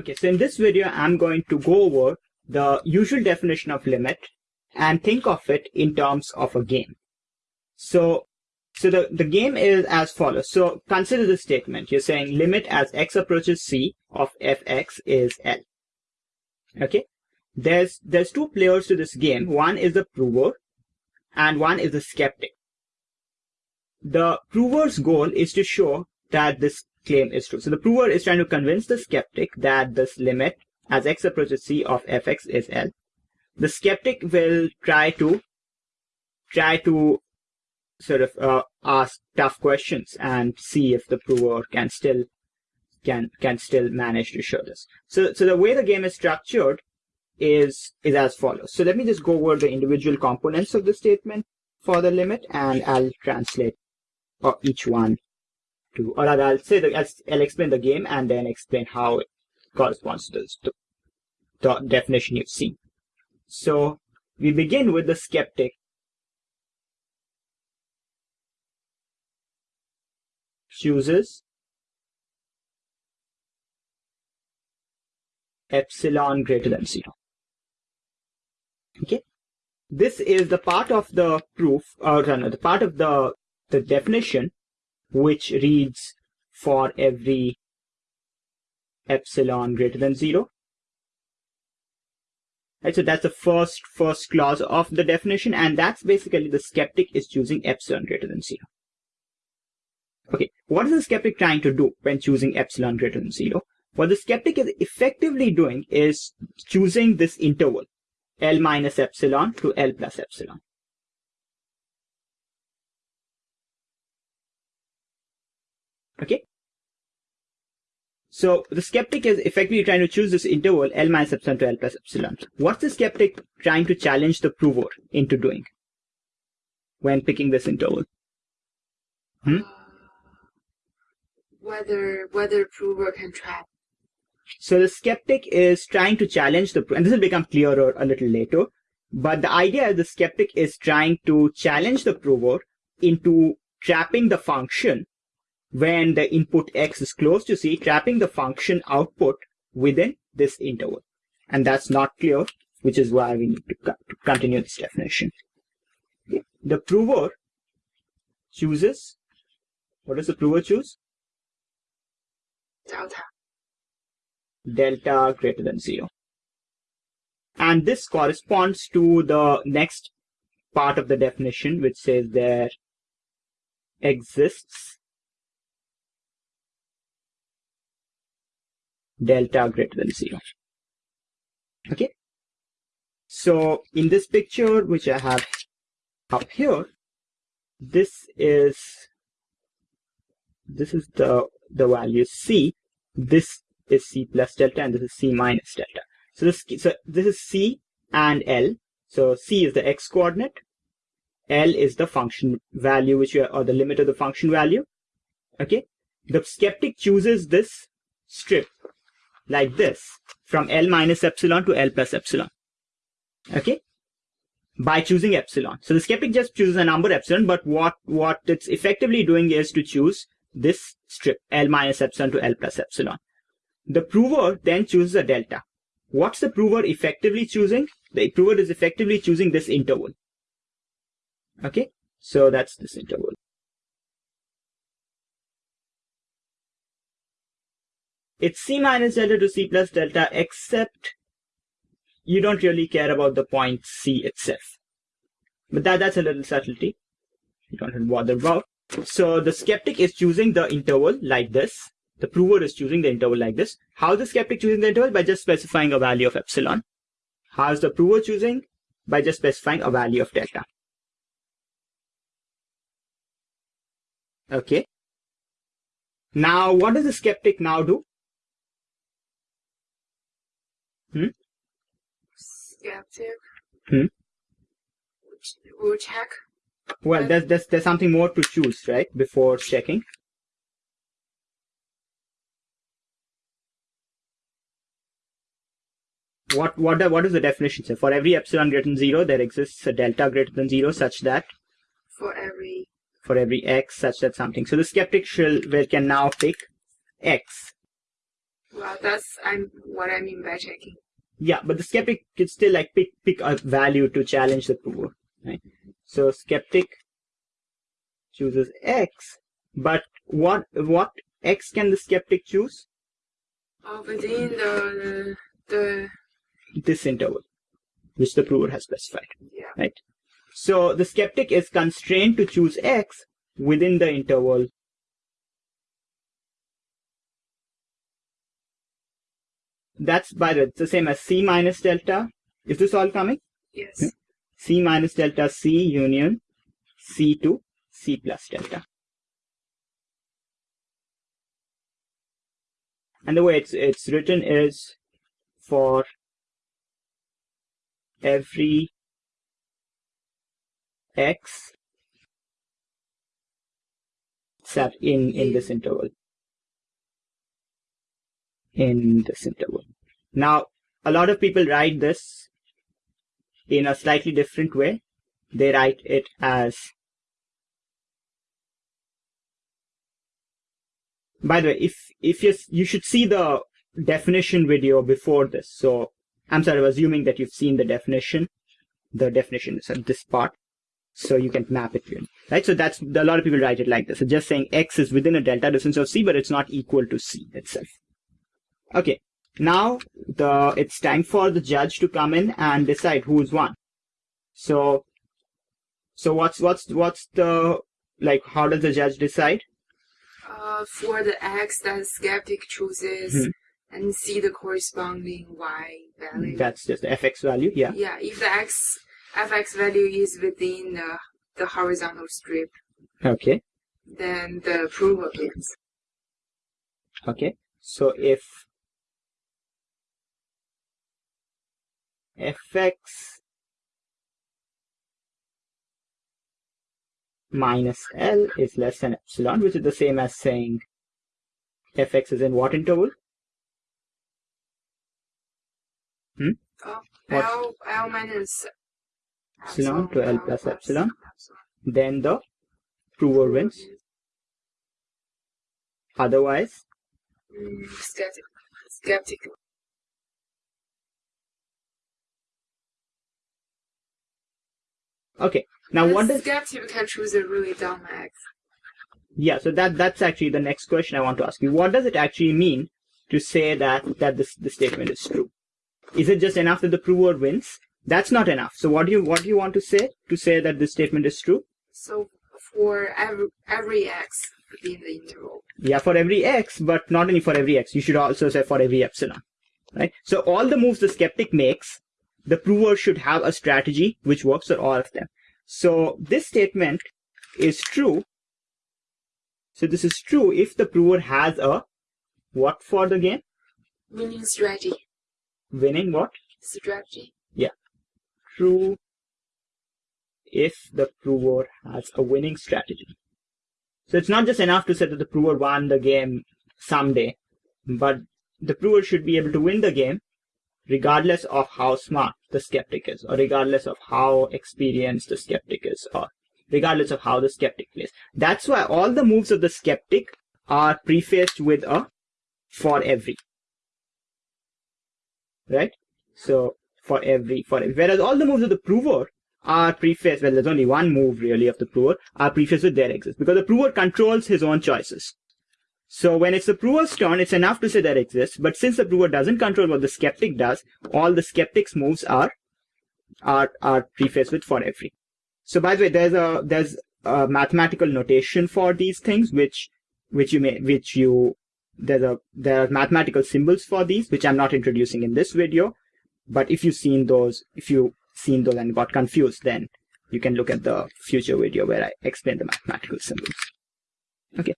Okay, so in this video, I'm going to go over the usual definition of limit and think of it in terms of a game. So, so the, the game is as follows. So consider this statement. You're saying limit as x approaches c of fx is L. Okay. There's, there's two players to this game. One is the prover and one is the skeptic. The prover's goal is to show that this claim is true. So the prover is trying to convince the skeptic that this limit as x approaches c of fx is L. The skeptic will try to try to sort of uh, ask tough questions and see if the prover can still can can still manage to show this. So so the way the game is structured is is as follows. So let me just go over the individual components of the statement for the limit and I'll translate uh, each one to or I'll say that I'll, I'll explain the game and then explain how it corresponds to the, the definition you've seen. So we begin with the skeptic chooses epsilon greater than zero. Okay, this is the part of the proof, uh, or no, the part of the the definition which reads for every epsilon greater than zero. Right, so that's the first first clause of the definition, and that's basically the skeptic is choosing epsilon greater than zero. Okay, what is the skeptic trying to do when choosing epsilon greater than zero? What the skeptic is effectively doing is choosing this interval, L minus epsilon to L plus epsilon. Okay. So the skeptic is effectively trying to choose this interval L minus epsilon to L plus epsilon. What's the skeptic trying to challenge the prover into doing when picking this interval? Hmm? Whether whether prover can trap. So the skeptic is trying to challenge the and this will become clearer a little later. But the idea is the skeptic is trying to challenge the prover into trapping the function when the input x is close to c, trapping the function output within this interval. And that's not clear, which is why we need to, co to continue this definition. The prover chooses, what does the prover choose? Delta. Delta greater than zero. And this corresponds to the next part of the definition, which says there exists delta greater than zero. Okay. So in this picture, which I have up here, this is this is the the value c. This is c plus delta, and this is c minus delta. So this so this is c and l. So c is the x coordinate, l is the function value which are, or the limit of the function value. Okay. The skeptic chooses this strip like this from L minus epsilon to L plus epsilon. Okay. By choosing epsilon. So the skeptic just chooses a number epsilon, but what, what it's effectively doing is to choose this strip L minus epsilon to L plus epsilon. The prover then chooses a delta. What's the prover effectively choosing? The prover is effectively choosing this interval. Okay. So that's this interval. It's C minus delta to C plus delta, except you don't really care about the point C itself. But that, that's a little subtlety. You don't have to bother about. So the skeptic is choosing the interval like this. The prover is choosing the interval like this. How is the skeptic choosing the interval? By just specifying a value of epsilon. How is the prover choosing? By just specifying a value of delta. Okay. Now, what does the skeptic now do? Hmm? Skeptic. Hmm? We'll check. Well, there's, there's, there's something more to choose, right? Before checking. What, what, what is the definition say? For every epsilon greater than zero, there exists a delta greater than zero such that for every for every x such that something. So the skeptic shall, will, can now pick x Well, that's I'm what I mean by checking. Yeah, but the skeptic can still like pick pick a value to challenge the prover, right? So skeptic chooses X, but what what X can the skeptic choose? Oh, within the the This interval, which the prover has specified. yeah. right? So the skeptic is constrained to choose x within the interval That's by the way, it's the same as c minus delta. Is this all coming? Yes. c minus delta c union c to c plus delta. And the way it's it's written is for every x set in in this interval in this interval now a lot of people write this in a slightly different way they write it as by the way if if you you should see the definition video before this so i'm sort of assuming that you've seen the definition the definition is at this part so you can map it in, right? So that's a lot of people write it like this. So just saying x is within a delta distance of c, but it's not equal to c itself. Okay, now the it's time for the judge to come in and decide who's won. So, so what's what's what's the like? How does the judge decide? Uh, for the x that skeptic chooses Mhm. and see the corresponding y value. That's just the fx value. Yeah. yeah, if the x fx value is within the, the horizontal strip, Okay. then the prover wins. Okay. So if fx minus L is less than epsilon, which is the same as saying fx is in what interval? Oh, What? L L minus Epsilon to L plus plus epsilon. Then the prover wins. Otherwise, Mm, skeptic. Skeptical. Okay. Now what does skeptic can choose a really dumb x? Yeah, so that that's actually the next question I want to ask you. What does it actually mean to say that that this the statement is true? Is it just enough that the prover wins? That's not enough. So what do you what do you want to say to say that this statement is true? So for every every x in the interval. Yeah, for every x, but not only for every x. You should also say for every epsilon, right? So all the moves the skeptic makes, the prover should have a strategy which works for all of them. So this statement is true. So this is true if the prover has a what for the game? Winning strategy. Winning what? Strategy. Yeah. True if the prover has a winning strategy. So it's not just enough to say that the prover won the game someday, but the prover should be able to win the game regardless of how smart the skeptic is, or regardless of how experienced the skeptic is, or regardless of how the skeptic plays. That's why all the moves of the skeptic are prefaced with a for every. Right? So for every for every. Whereas all the moves of the prover are prefaced, well, there's only one move really of the prover, are prefaced with there exists. Because the prover controls his own choices. So when it's the prover's turn, it's enough to say there exists. But since the prover doesn't control what the skeptic does, all the skeptic's moves are are are prefaced with for every. So by the way, there's a there's a mathematical notation for these things, which which you may which you there's a there are mathematical symbols for these, which I'm not introducing in this video. But if you've seen those, if you've seen those and got confused, then you can look at the future video where I explain the mathematical symbols. Okay.